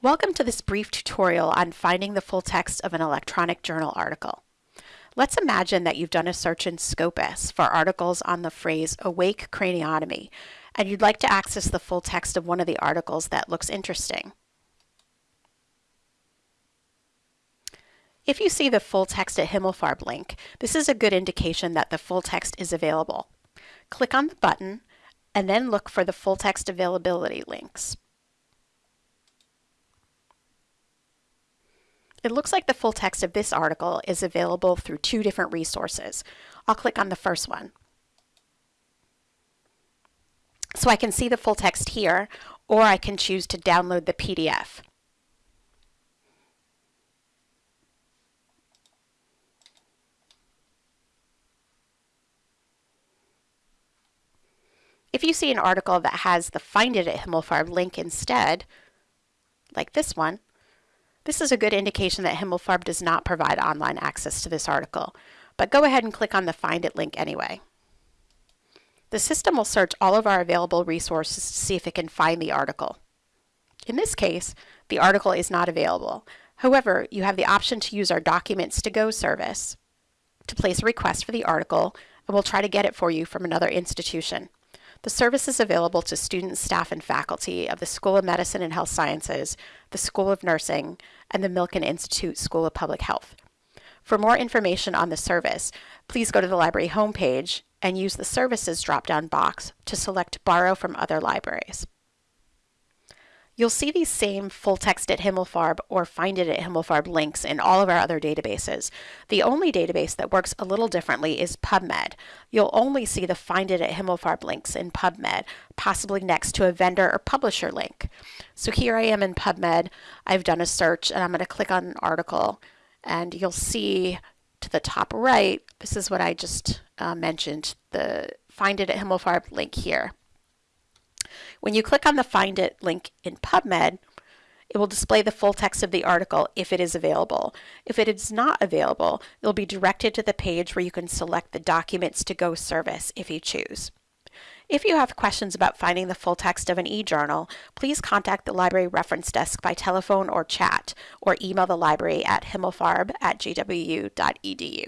Welcome to this brief tutorial on finding the full text of an electronic journal article. Let's imagine that you've done a search in Scopus for articles on the phrase awake craniotomy, and you'd like to access the full text of one of the articles that looks interesting. If you see the full text at Himmelfarb link, this is a good indication that the full text is available. Click on the button and then look for the full text availability links. It looks like the full text of this article is available through two different resources. I'll click on the first one. So I can see the full text here, or I can choose to download the PDF. If you see an article that has the Find It at Himmelfarb link instead, like this one, this is a good indication that Himmelfarb does not provide online access to this article, but go ahead and click on the Find It link anyway. The system will search all of our available resources to see if it can find the article. In this case, the article is not available. However, you have the option to use our Documents to Go service to place a request for the article, and we'll try to get it for you from another institution. The service is available to students, staff, and faculty of the School of Medicine and Health Sciences, the School of Nursing, and the Milken Institute School of Public Health. For more information on the service, please go to the library homepage and use the Services drop-down box to select Borrow from other libraries. You'll see these same full text at Himmelfarb or find it at Himmelfarb links in all of our other databases. The only database that works a little differently is PubMed. You'll only see the find it at Himmelfarb links in PubMed, possibly next to a vendor or publisher link. So here I am in PubMed. I've done a search and I'm going to click on an article and you'll see to the top right, this is what I just uh, mentioned, the find it at Himmelfarb link here. When you click on the Find It link in PubMed, it will display the full text of the article if it is available. If it is not available, you'll be directed to the page where you can select the Documents to Go service if you choose. If you have questions about finding the full text of an e-journal, please contact the Library Reference Desk by telephone or chat, or email the library at himmelfarb at gwu.edu.